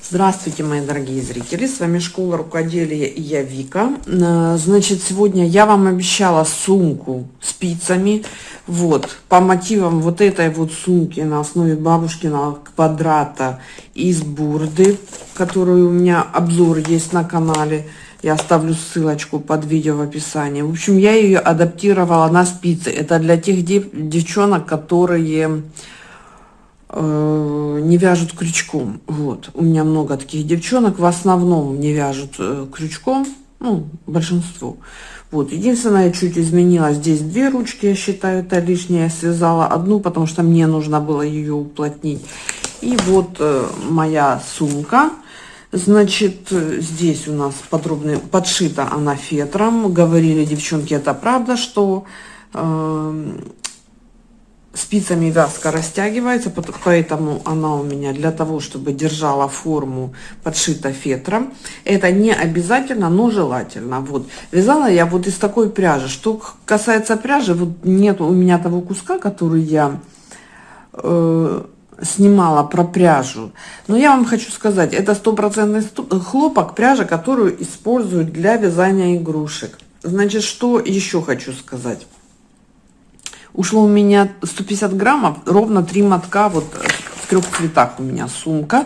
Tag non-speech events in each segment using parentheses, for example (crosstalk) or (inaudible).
Здравствуйте, мои дорогие зрители! С вами Школа Рукоделия и я Вика. Э, значит, сегодня я вам обещала сумку спицами. Вот, по мотивам вот этой вот сумки на основе бабушкиного квадрата из бурды, которую у меня обзор есть на канале. Я оставлю ссылочку под видео в описании. В общем, я ее адаптировала на спицы. Это для тех дев девчонок, которые не вяжут крючком. Вот. У меня много таких девчонок. В основном не вяжут э, крючком. Ну, большинство. Вот. Единственное, чуть изменила. Здесь две ручки, я считаю, это лишнее. Я связала одну, потому что мне нужно было ее уплотнить. И вот э, моя сумка. Значит, здесь у нас подробно подшита она фетром. Говорили девчонки, это правда, что э, спицами вязка растягивается, поэтому она у меня для того, чтобы держала форму, подшита фетром. Это не обязательно, но желательно. Вот. Вязала я вот из такой пряжи. Что касается пряжи, вот нет у меня того куска, который я... Э, снимала про пряжу. Но я вам хочу сказать, это стопроцентный хлопок, пряжа, которую используют для вязания игрушек. Значит, что еще хочу сказать. Ушло у меня 150 граммов, ровно три мотка, вот в трех цветах у меня сумка.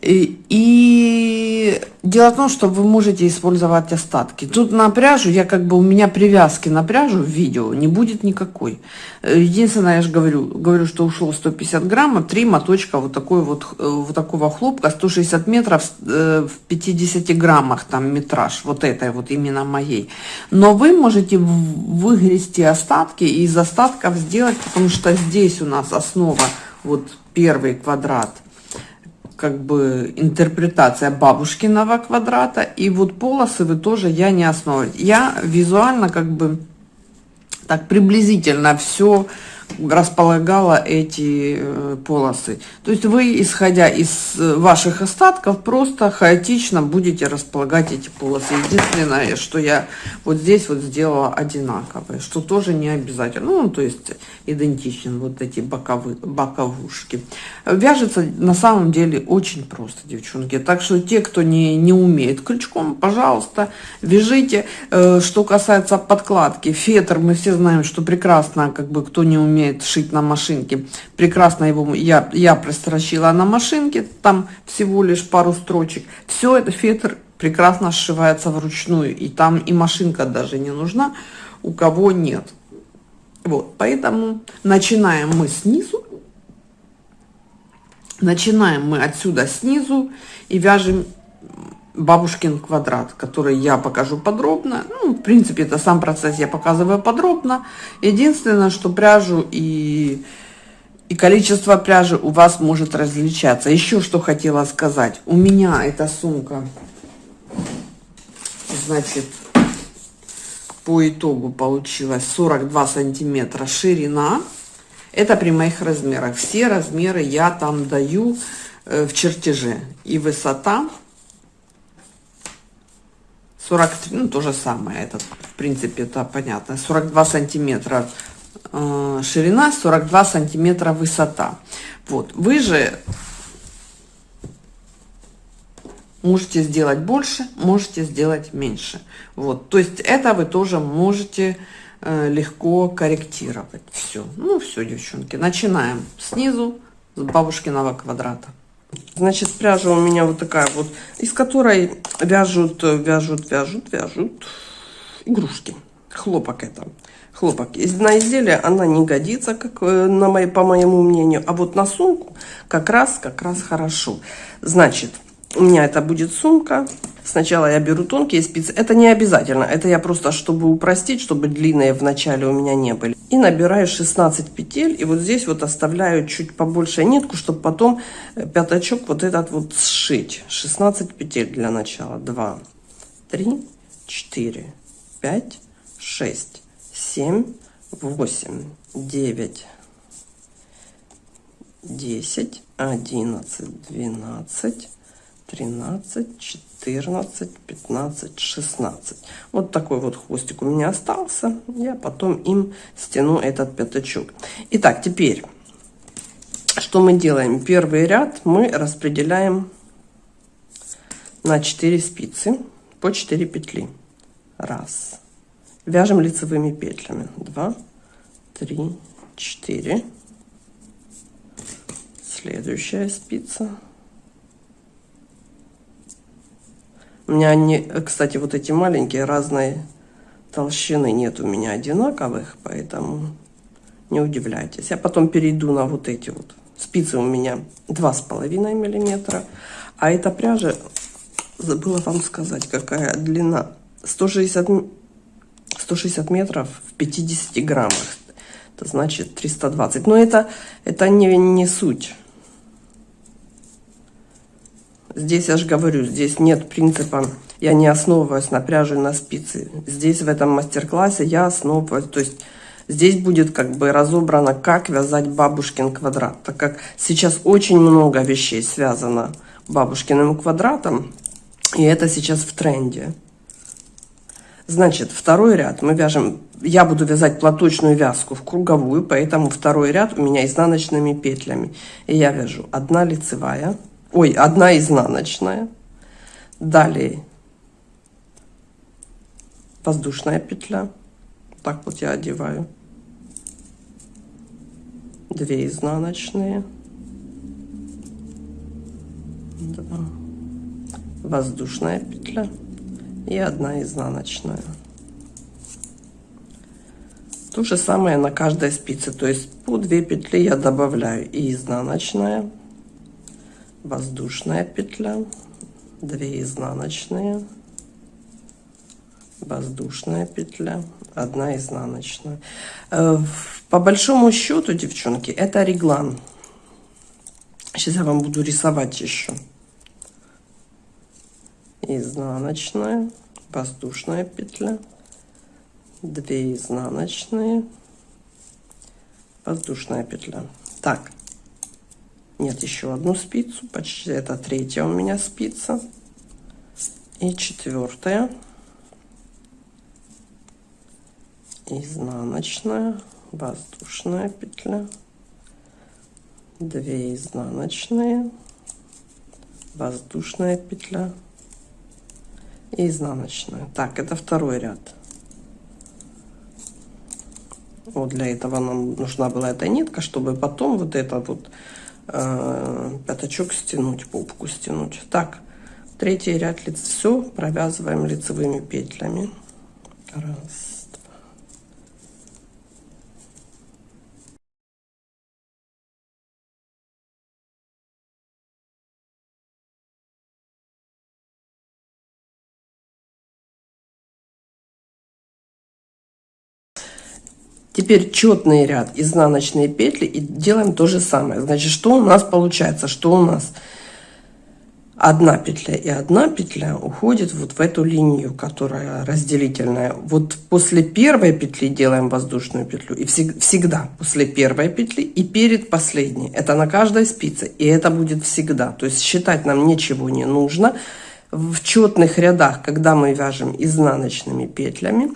И, и дело в том, что вы можете использовать остатки. Тут на пряжу, я как бы у меня привязки на пряжу в видео не будет никакой. Э, единственное, я же говорю, говорю, что ушло 150 граммов, три моточка вот такой вот, э, вот такого хлопка, 160 метров э, в 50 граммах там метраж, вот этой вот именно моей. Но вы можете выгрести остатки и из остатков сделать, потому что здесь у нас основа, вот первый квадрат – как бы интерпретация бабушкиного квадрата. И вот полосы вы тоже я не основываю. Я визуально как бы так приблизительно все располагала эти э, полосы. То есть вы, исходя из э, ваших остатков, просто хаотично будете располагать эти полосы. Единственное, что я вот здесь вот сделала одинаковые, что тоже не обязательно. Ну, то есть идентичен вот эти боковые, боковушки. Вяжется на самом деле очень просто, девчонки. Так что те, кто не, не умеет крючком, пожалуйста, вяжите. Э, что касается подкладки, фетр, мы все знаем, что прекрасно, как бы кто не умеет, умеет шить на машинке. Прекрасно его я, я прострочила на машинке, там всего лишь пару строчек. Все это фетр прекрасно сшивается вручную, и там и машинка даже не нужна, у кого нет. Вот, поэтому начинаем мы снизу. Начинаем мы отсюда снизу и вяжем бабушкин квадрат, который я покажу подробно. Ну, в принципе, это сам процесс я показываю подробно. Единственное, что пряжу и, и количество пряжи у вас может различаться. Еще что хотела сказать. У меня эта сумка, значит, по итогу получилась 42 сантиметра ширина. Это при моих размерах. Все размеры я там даю э, в чертеже. И высота 43, ну, то же самое, это, в принципе, это понятно. 42 сантиметра э, ширина, 42 сантиметра высота. Вот, вы же можете сделать больше, можете сделать меньше. Вот, то есть это вы тоже можете э, легко корректировать. Все, ну все, девчонки, начинаем снизу с бабушкиного квадрата. Значит, пряжа у меня вот такая вот, из которой вяжут, вяжут, вяжут, вяжут игрушки. Хлопок это. Хлопок. На изделие она не годится, как э, на моей, по моему мнению. А вот на сумку как раз, как раз хорошо. Значит, у меня это будет сумка. Сначала я беру тонкие спицы. Это не обязательно. Это я просто, чтобы упростить, чтобы длинные в начале у меня не были. И набираю 16 петель. И вот здесь вот оставляю чуть побольше нитку, чтобы потом э, пятачок вот этот вот сшить. 16 петель для начала. 2, 3, 4, 5, 6, 7, 8, 9, 10, 11, 12, 13, 14, 15, 16. Вот такой вот хвостик у меня остался. Я потом им стяну этот пятачок. Итак, теперь, что мы делаем? Первый ряд мы распределяем на 4 спицы по 4 петли. Раз. Вяжем лицевыми петлями. Два, три, четыре. Следующая спица. У меня они, кстати, вот эти маленькие разные толщины нет у меня одинаковых, поэтому не удивляйтесь. Я потом перейду на вот эти вот. Спицы у меня два с половиной миллиметра. А эта пряжа, забыла вам сказать, какая длина. 160, 160 метров в 50 граммах. Это значит 320. Но это, это не, не суть. Здесь я же говорю, здесь нет принципа, я не основываюсь на пряже на спицы. Здесь в этом мастер-классе я основываюсь, то есть здесь будет как бы разобрано, как вязать бабушкин квадрат. Так как сейчас очень много вещей связано бабушкиным квадратом, и это сейчас в тренде. Значит, второй ряд мы вяжем, я буду вязать платочную вязку в круговую, поэтому второй ряд у меня изнаночными петлями. И я вяжу одна лицевая, ой, одна изнаночная, далее. Воздушная петля, так вот я одеваю, две изнаночные, два, воздушная петля и одна изнаночная. То же самое на каждой спице, то есть по 2 петли я добавляю и изнаночная, воздушная петля, 2 изнаночные, воздушная петля, 1 изнаночная. Э, по большому счету, девчонки, это реглан. Сейчас я вам буду рисовать еще. Изнаночная, воздушная петля, 2 изнаночные, воздушная петля. Так, нет, еще одну спицу, почти это третья у меня спица. И четвертая. Изнаночная, воздушная петля. Две изнаночные, воздушная петля и изнаночная. Так, это второй ряд. Вот для этого нам нужна была эта нитка, чтобы потом вот это вот э, пятачок стянуть, попку стянуть. Так, третий ряд лиц все провязываем лицевыми петлями. Раз. Теперь четный ряд, изнаночные петли и делаем то же самое. Значит, что у нас получается? Что у нас одна петля и одна петля уходит вот в эту линию, которая разделительная. Вот после первой петли делаем воздушную петлю. И всегда после первой петли и перед последней. Это на каждой спице. И это будет всегда. То есть считать нам ничего не нужно. В четных рядах, когда мы вяжем изнаночными петлями,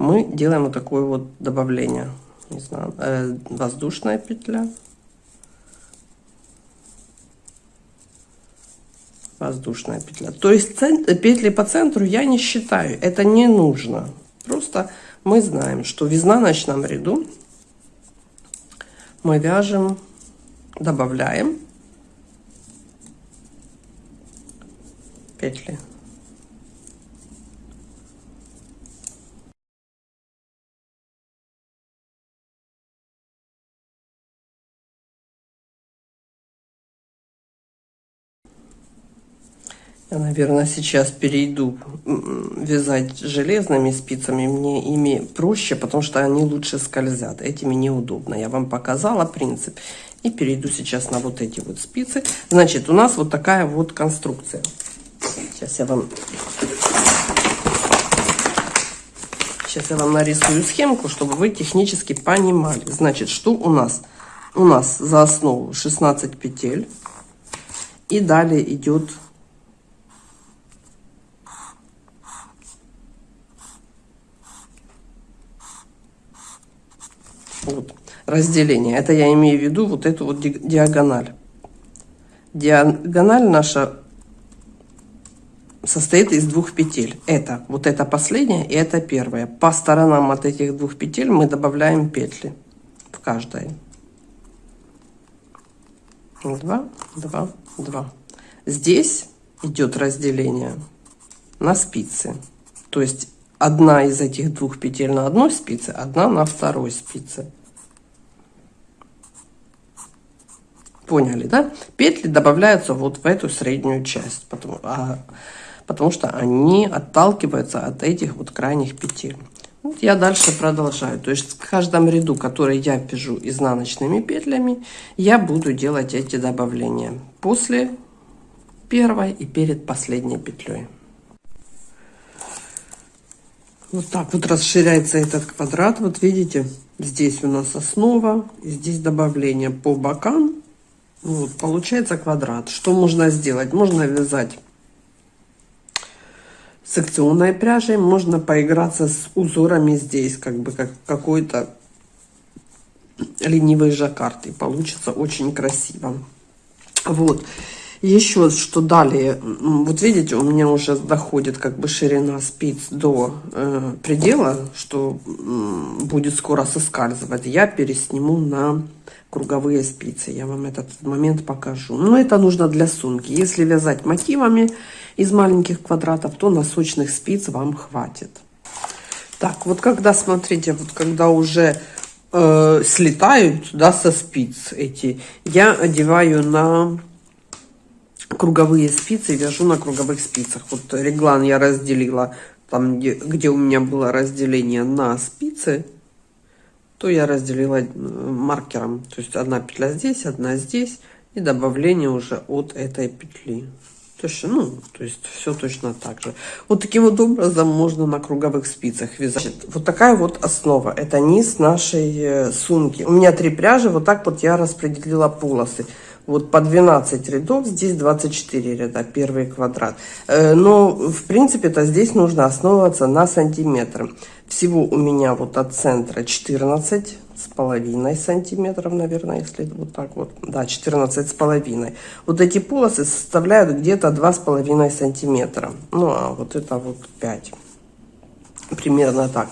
мы делаем вот такое вот добавление. Не знаю, э, воздушная петля. Воздушная петля. То есть петли по центру я не считаю. Это не нужно. Просто мы знаем, что в изнаночном ряду мы вяжем, добавляем петли Я, наверное, сейчас перейду вязать железными спицами. Мне ими проще, потому что они лучше скользят. Этими неудобно. Я вам показала принцип. И перейду сейчас на вот эти вот спицы. Значит, у нас вот такая вот конструкция. Сейчас я вам... Сейчас я вам нарисую схемку, чтобы вы технически понимали. Значит, что у нас? У нас за основу 16 петель. И далее идет Вот, разделение. Это я имею в виду вот эту вот диагональ. Диагональ наша состоит из двух петель. Это вот это последняя и это первая. По сторонам от этих двух петель мы добавляем петли в каждой. Два, два, два. Здесь идет разделение на спицы. То есть одна из этих двух петель на одной спице, одна на второй спице. Поняли, да? Петли добавляются вот в эту среднюю часть, потому, а, потому что они отталкиваются от этих вот крайних петель. Вот я дальше продолжаю. То есть в каждом ряду, который я вяжу изнаночными петлями, я буду делать эти добавления после первой и перед последней петлей. Вот так вот расширяется этот квадрат. Вот видите, здесь у нас основа, здесь добавление по бокам. Вот, получается квадрат. Что можно сделать? Можно вязать секционной пряжей, можно поиграться с узорами здесь, как бы как какой-то ленивый жаккард, и получится очень красиво. Вот. Еще что далее, вот видите, у меня уже доходит как бы ширина спиц до э, предела, что э, будет скоро соскальзывать. Я пересниму на круговые спицы. Я вам этот момент покажу. Но это нужно для сумки. Если вязать мотивами из маленьких квадратов, то носочных спиц вам хватит. Так, вот когда, смотрите, вот когда уже э, слетают, да, со спиц эти, я одеваю на круговые спицы, вяжу на круговых спицах. Вот реглан я разделила там, где, где у меня было разделение на спицы, то я разделила э, маркером. То есть одна петля здесь, одна здесь и добавление уже от этой петли. То есть, ну, то есть все точно так же. Вот таким вот образом можно на круговых спицах вязать. Вот такая вот основа. Это низ нашей э, сумки. У меня три пряжи. Вот так вот я распределила полосы. Вот по 12 рядов, здесь 24 ряда, первый квадрат. Э, но, в принципе-то, здесь нужно основываться на сантиметр. Всего у меня вот от центра 14 с половиной сантиметров, наверное, если вот так вот. Да, 14 с половиной. Вот эти полосы составляют где-то два с половиной сантиметра. Ну, а вот это вот 5. Примерно так.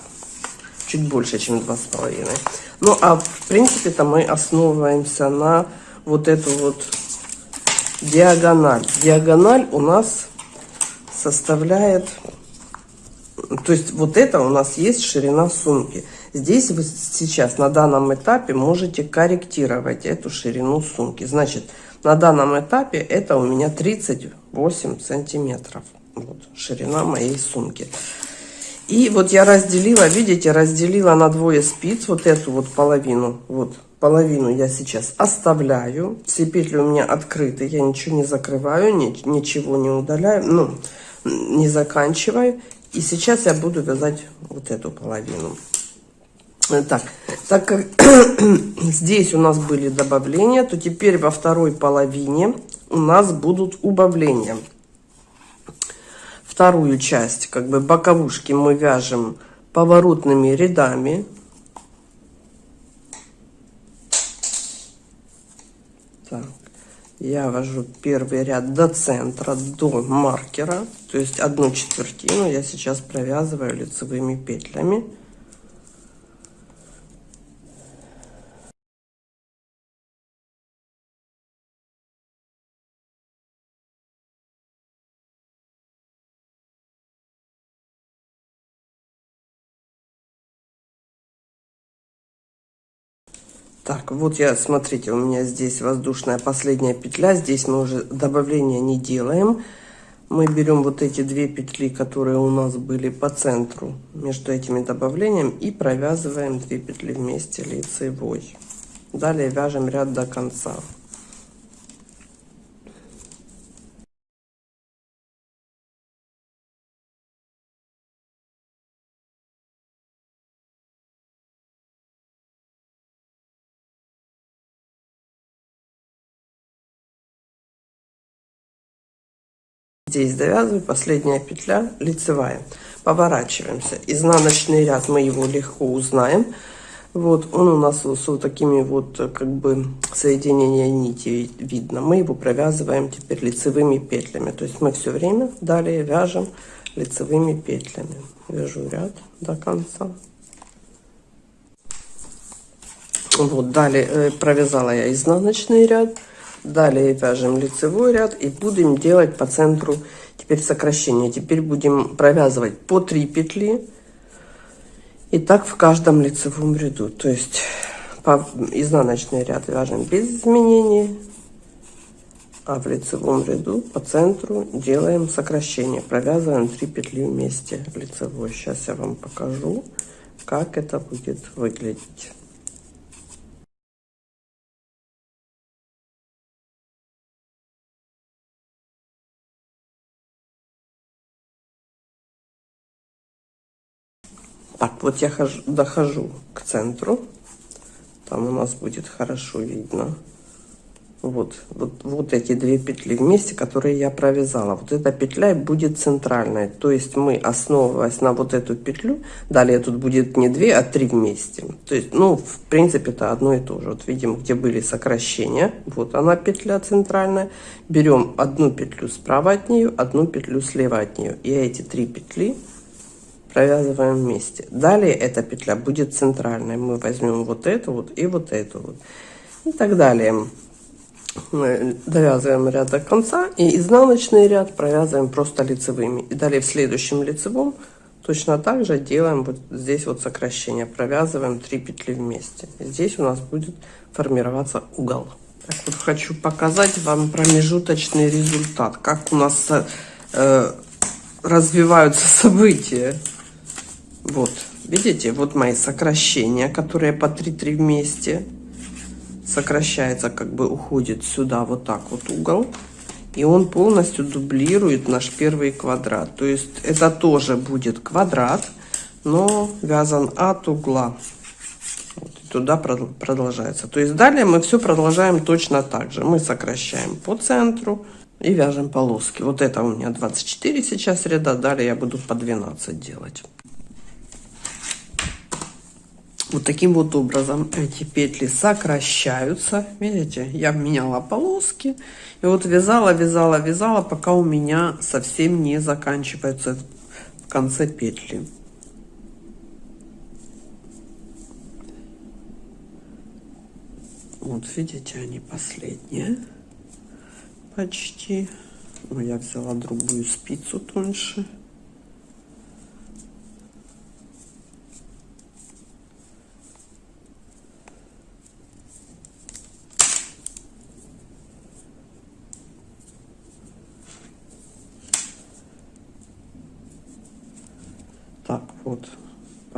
Чуть больше, чем два с половиной. Ну, а в принципе-то мы основываемся на вот эту вот диагональ. Диагональ у нас составляет то есть вот это у нас есть ширина сумки. Здесь вы сейчас на данном этапе можете корректировать эту ширину сумки. Значит, на данном этапе это у меня 38 сантиметров. Вот, ширина моей сумки. И вот я разделила, видите, разделила на двое спиц вот эту вот половину. Вот половину я сейчас оставляю. Все петли у меня открыты, я ничего не закрываю, ничего не удаляю, ну, не заканчиваю. И сейчас я буду вязать вот эту половину. Так, так как (clears throat) здесь у нас были добавления, то теперь во второй половине у нас будут убавления. Вторую часть, как бы боковушки мы вяжем поворотными рядами. Так я ввожу первый ряд до центра, до маркера, то есть одну четвертину я сейчас провязываю лицевыми петлями. Так, вот я, смотрите, у меня здесь воздушная последняя петля. Здесь мы уже добавления не делаем. Мы берем вот эти две петли, которые у нас были по центру между этими добавлениями и провязываем две петли вместе лицевой. Далее вяжем ряд до конца. Здесь довязываю, последняя петля лицевая. Поворачиваемся. Изнаночный ряд мы его легко узнаем. Вот, он у нас с вот такими вот, как бы, соединения нити видно. Мы его провязываем теперь лицевыми петлями. То есть мы все время далее вяжем лицевыми петлями. Вяжу ряд до конца. Вот, далее э, провязала я изнаночный ряд. Далее вяжем лицевой ряд и будем делать по центру теперь сокращение. Теперь будем провязывать по 3 петли и так в каждом лицевом ряду. То есть по изнаночный ряд вяжем без изменений, а в лицевом ряду по центру делаем сокращение. Провязываем 3 петли вместе лицевой. Сейчас я вам покажу, как это будет выглядеть. Так, вот я хожу, дохожу к центру. Там у нас будет хорошо видно. Вот, вот, вот эти две петли вместе, которые я провязала. Вот эта петля будет центральной. То есть мы, основываясь на вот эту петлю, далее тут будет не две, а три вместе. То есть, ну, в принципе, это одно и то же. Вот видим, где были сокращения. Вот она петля центральная. Берем одну петлю справа от нее, одну петлю слева от нее. И эти три петли провязываем вместе. Далее эта петля будет центральной. Мы возьмем вот эту вот и вот эту вот. И так далее. Мы довязываем ряд до конца и изнаночный ряд провязываем просто лицевыми. И далее в следующем лицевом точно так же делаем вот здесь вот сокращение. Провязываем 3 петли вместе. Здесь у нас будет формироваться угол. Так вот хочу показать вам промежуточный результат. Как у нас э, развиваются события. Вот, видите, вот мои сокращения, которые по 3-3 вместе. Сокращается, как бы уходит сюда вот так вот угол. И он полностью дублирует наш первый квадрат. То есть это тоже будет квадрат, но вязан от угла. Вот, туда продолжается. То есть далее мы все продолжаем точно так же. Мы сокращаем по центру и вяжем полоски. Вот это у меня 24 сейчас ряда, далее я буду по 12 делать. Вот таким вот образом эти петли сокращаются. Видите, я меняла полоски. И вот вязала, вязала, вязала, пока у меня совсем не заканчивается в конце петли. Вот видите, они последние почти. Но я взяла другую спицу тоньше. Так, вот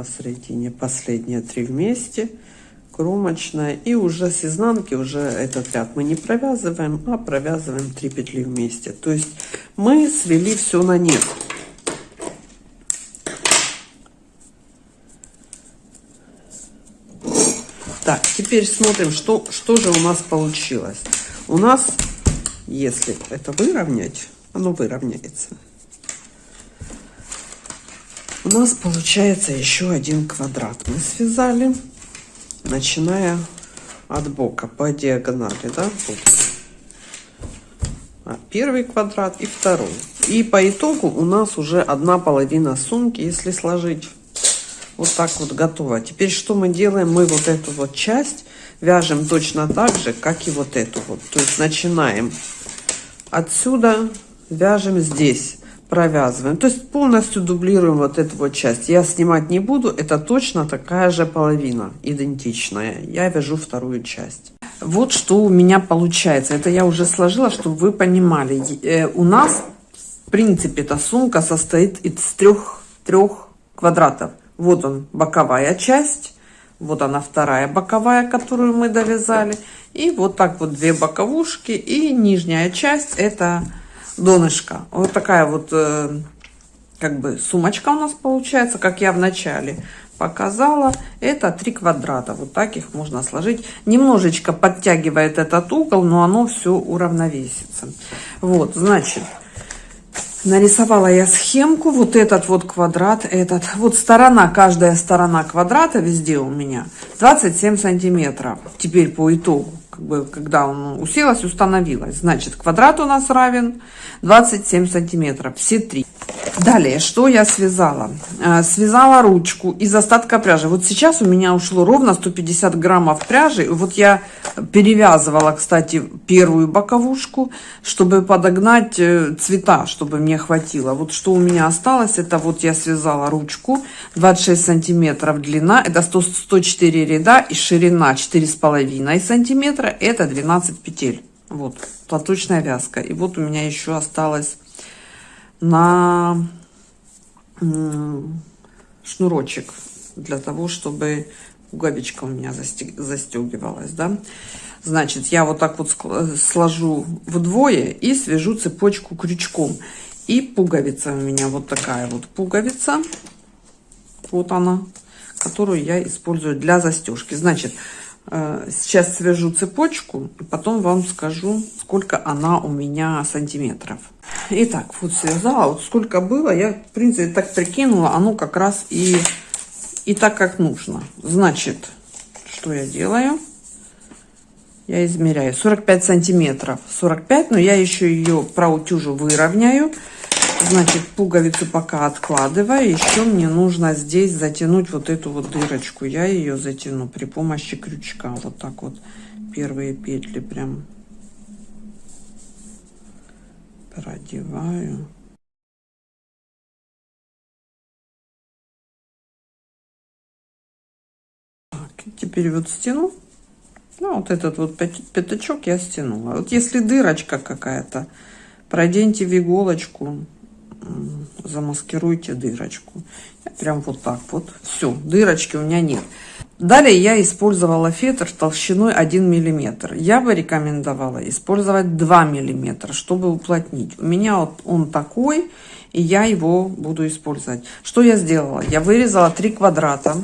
посередине последние три вместе, кромочная. И уже с изнанки уже этот ряд мы не провязываем, а провязываем 3 петли вместе. То есть мы свели все на нет. Так, теперь смотрим, что, что же у нас получилось. У нас, если это выровнять, оно выровняется. У нас получается еще один квадрат. Мы связали, начиная от бока по диагонали, да? Вот. А первый квадрат и второй. И по итогу у нас уже одна половина сумки, если сложить. Вот так вот готово. Теперь что мы делаем? Мы вот эту вот часть вяжем точно так же, как и вот эту вот. То есть начинаем отсюда, вяжем здесь провязываем. То есть полностью дублируем вот эту вот часть. Я снимать не буду, это точно такая же половина, идентичная. Я вяжу вторую часть. Вот что у меня получается. Это я уже сложила, чтобы вы понимали. Э, у нас, в принципе, эта сумка состоит из трех, трех квадратов. Вот он, боковая часть. Вот она вторая боковая, которую мы довязали. И вот так вот две боковушки. И нижняя часть это донышко. Вот такая вот э, как бы сумочка у нас получается, как я в начале показала. Это три квадрата. Вот так их можно сложить. Немножечко подтягивает этот угол, но оно все уравновесится. Вот, значит, Нарисовала я схемку, вот этот вот квадрат, этот, вот сторона, каждая сторона квадрата везде у меня 27 сантиметров. Теперь по итогу, как бы, когда он уселась, установилась, значит, квадрат у нас равен 27 сантиметров, все три. Далее, что я связала? Э, связала ручку из остатка пряжи. Вот сейчас у меня ушло ровно 150 граммов пряжи. Вот я перевязывала, кстати, первую боковушку, чтобы подогнать э, цвета, чтобы мне хватило. Вот что у меня осталось, это вот я связала ручку, 26 сантиметров длина, это 100, 104 ряда и ширина 4,5 сантиметра, это 12 петель. Вот, платочная вязка. И вот у меня еще осталось на шнурочек для того, чтобы пуговичка у меня застегивалась, да. Значит, я вот так вот сложу вдвое и свяжу цепочку крючком. И пуговица у меня вот такая вот пуговица. Вот она, которую я использую для застежки. Значит, сейчас свяжу цепочку, и потом вам скажу, сколько она у меня сантиметров. Итак, вот связала. Вот сколько было, я, в принципе, так прикинула. Оно как раз и, и так, как нужно. Значит, что я делаю? Я измеряю 45 сантиметров. 45, но я еще ее проутюжу, выровняю. Значит, пуговицу пока откладываю. Еще мне нужно здесь затянуть вот эту вот дырочку. Я ее затяну при помощи крючка. Вот так вот первые петли прям продеваю. Так, теперь вот стяну. Ну, вот этот вот пятачок я стянула. Вот если дырочка какая-то, проденьте в иголочку, замаскируйте дырочку. Прям вот так вот. Все, дырочки у меня нет. Далее я использовала фетр толщиной 1 мм. Я бы рекомендовала использовать 2 мм, чтобы уплотнить. У меня вот он такой, и я его буду использовать. Что я сделала? Я вырезала 3 квадрата.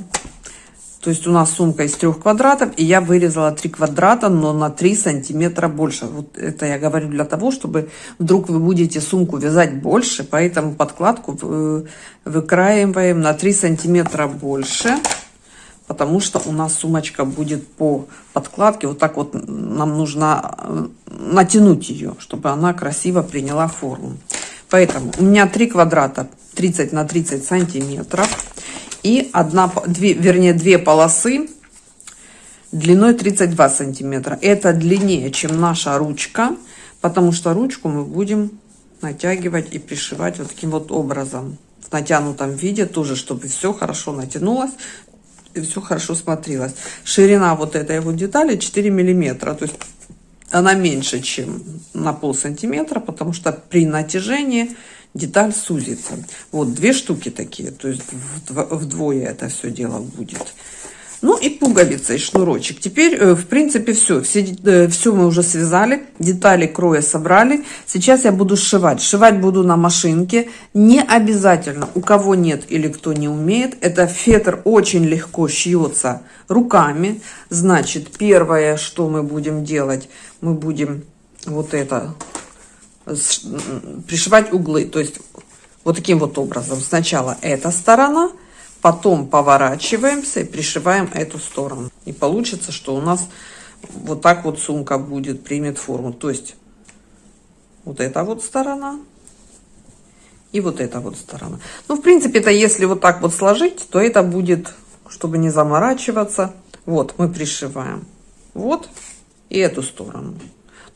То есть у нас сумка из трех квадратов, и я вырезала 3 квадрата, но на 3 сантиметра больше. Вот это я говорю для того, чтобы вдруг вы будете сумку вязать больше, поэтому подкладку выкраиваем на 3 сантиметра больше потому что у нас сумочка будет по подкладке. Вот так вот нам нужно э, натянуть ее, чтобы она красиво приняла форму. Поэтому у меня 3 квадрата 30 на 30 сантиметров и одна, две, вернее, две полосы длиной 32 сантиметра. Это длиннее, чем наша ручка, потому что ручку мы будем натягивать и пришивать вот таким вот образом в натянутом виде тоже, чтобы все хорошо натянулось, и все хорошо смотрелось. Ширина вот этой вот детали 4 миллиметра, то есть она меньше, чем на пол сантиметра, потому что при натяжении деталь сузится. Вот две штуки такие, то есть вдвое это все дело будет. Ну и пуговица и шнурочек. Теперь, э, в принципе, все. Все, э, все мы уже связали. Детали кроя собрали. Сейчас я буду сшивать. Сшивать буду на машинке. Не обязательно, у кого нет или кто не умеет. Это фетр очень легко шьется руками. Значит, первое, что мы будем делать, мы будем вот это пришивать углы. То есть вот таким вот образом. Сначала эта сторона – Потом поворачиваемся и пришиваем эту сторону. И получится, что у нас вот так вот сумка будет, примет форму. То есть вот эта вот сторона и вот эта вот сторона. Ну, в принципе, это если вот так вот сложить, то это будет, чтобы не заморачиваться. Вот, мы пришиваем. Вот и эту сторону.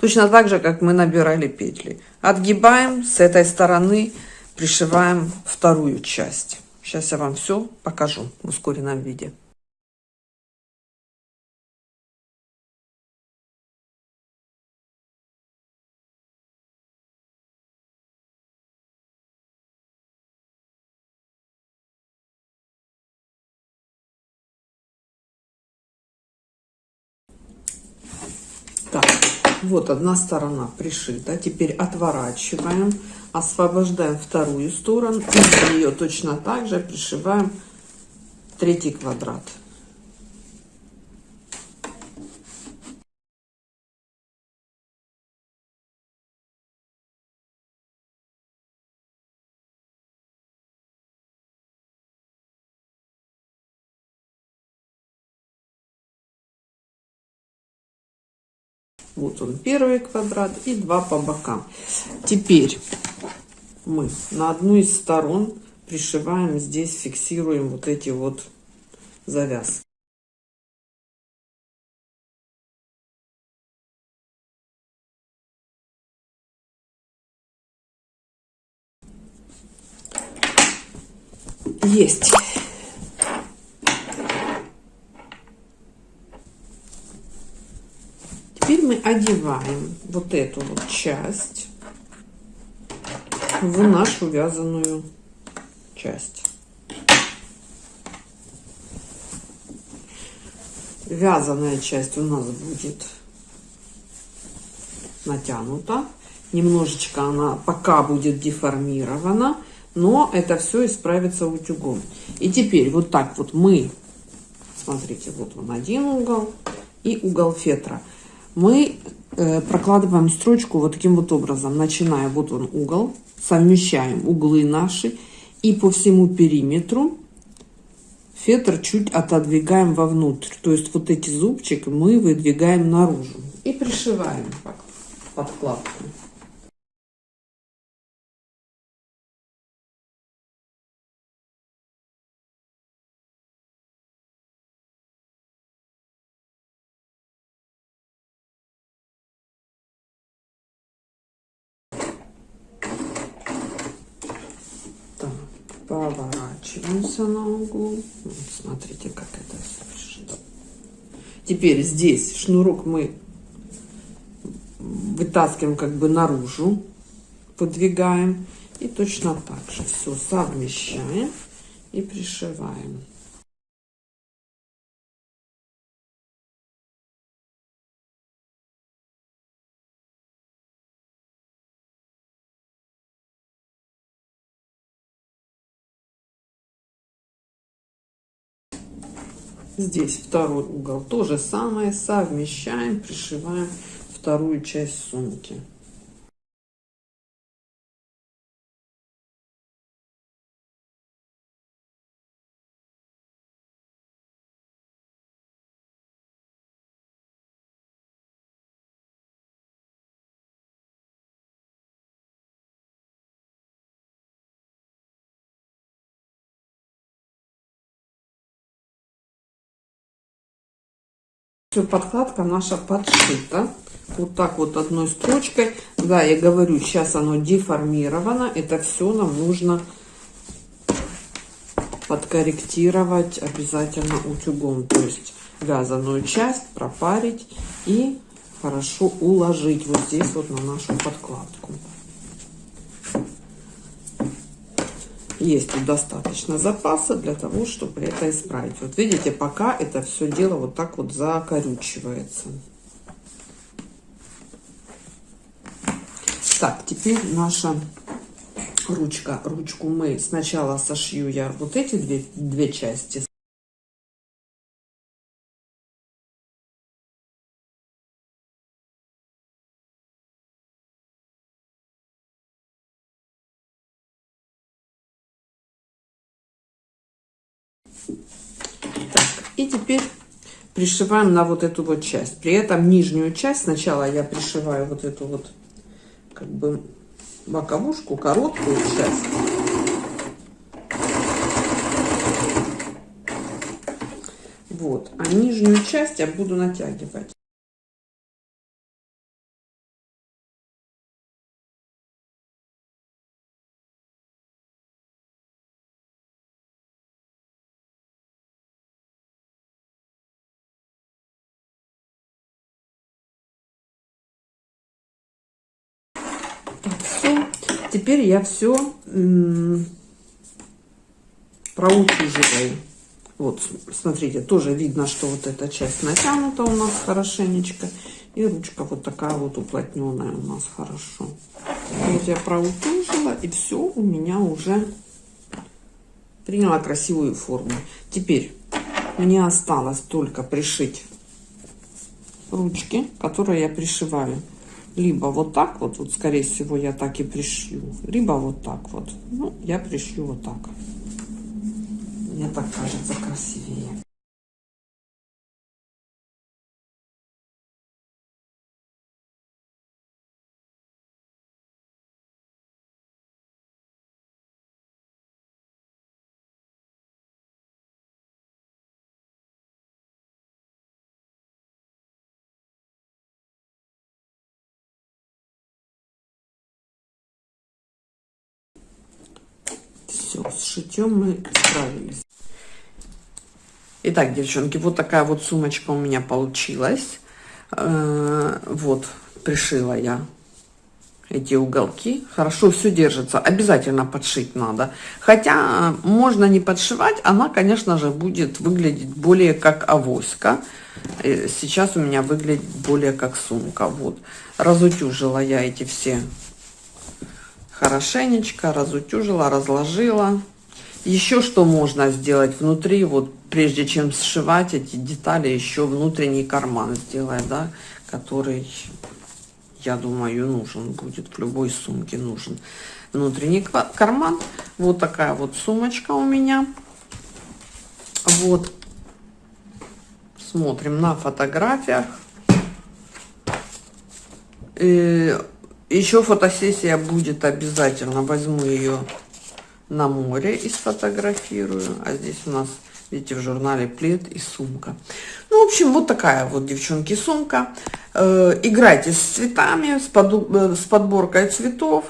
Точно так же, как мы набирали петли. Отгибаем с этой стороны, пришиваем вторую часть. Сейчас я вам все покажу в ускоренном виде. Так, вот одна сторона пришита. Теперь отворачиваем освобождаем вторую сторону и в нее точно так же пришиваем третий квадрат Вот он первый квадрат и два по бокам. Теперь мы на одну из сторон пришиваем здесь, фиксируем вот эти вот завязки. Есть. Теперь мы одеваем вот эту вот часть в нашу вязаную часть. Вязаная часть у нас будет натянута. Немножечко она пока будет деформирована, но это все исправится утюгом. И теперь вот так вот мы, смотрите, вот он один угол и угол фетра. Мы э, прокладываем строчку вот таким вот образом, начиная, вот он угол, совмещаем углы наши и по всему периметру фетр чуть отодвигаем вовнутрь. То есть вот эти зубчики мы выдвигаем наружу и пришиваем подкладку. Поворачиваемся на углу. Вот, смотрите, как это все Теперь здесь шнурок мы вытаскиваем как бы наружу, подвигаем. И точно так же все совмещаем и пришиваем. Здесь второй угол. То же самое совмещаем, пришиваем вторую часть сумки. Все, подкладка наша подшита. Вот так вот одной строчкой. Да, я говорю, сейчас оно деформировано. Это все нам нужно подкорректировать обязательно утюгом. То есть вязаную часть пропарить и хорошо уложить вот здесь вот на нашу подкладку. Есть достаточно запаса для того, чтобы это исправить. Вот видите, пока это все дело вот так вот закорючивается. Так, теперь наша ручка. Ручку мы сначала сошью я вот эти две, две части. Так, и теперь пришиваем на вот эту вот часть. При этом нижнюю часть сначала я пришиваю вот эту вот как бы боковушку, короткую часть. Вот, а нижнюю часть я буду натягивать. Теперь я все проутюживаю. Вот, смотрите, тоже видно, что вот эта часть натянута у нас хорошенечко. И ручка вот такая вот уплотненная у нас хорошо. Вот я проутюжила, и все у меня уже приняла красивую форму. Теперь мне осталось только пришить ручки, которые я пришиваю либо вот так вот, вот скорее всего я так и пришью, либо вот так вот. Ну, я пришью вот так. Мне так кажется красивее. Шитьем мы справились. Итак, девчонки, вот такая вот сумочка у меня получилась. Э, вот, пришила я эти уголки. Хорошо все держится. Обязательно подшить надо. Хотя можно не подшивать, она, конечно же, будет выглядеть более как авоська. Э, сейчас у меня выглядит более как сумка. Вот. Разутюжила я эти все хорошенечко. Разутюжила, разложила. Еще что можно сделать внутри, вот прежде чем сшивать эти детали, еще внутренний карман сделать, да, который я думаю, нужен будет, в любой сумке нужен внутренний карман. Вот такая вот сумочка у меня. Вот. Смотрим на фотографиях. И еще фотосессия будет обязательно. Возьму ее на море и сфотографирую. А здесь у нас Видите, в журнале плед и сумка. Ну, в общем, вот такая вот, девчонки, сумка. Э, играйте с цветами, с, под, э, с подборкой цветов.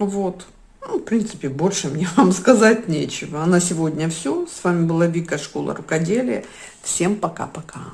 Вот. Ну, в принципе, больше мне вам (laughs) сказать нечего. А на сегодня все. С вами была Вика, Школа Рукоделия. Всем пока-пока.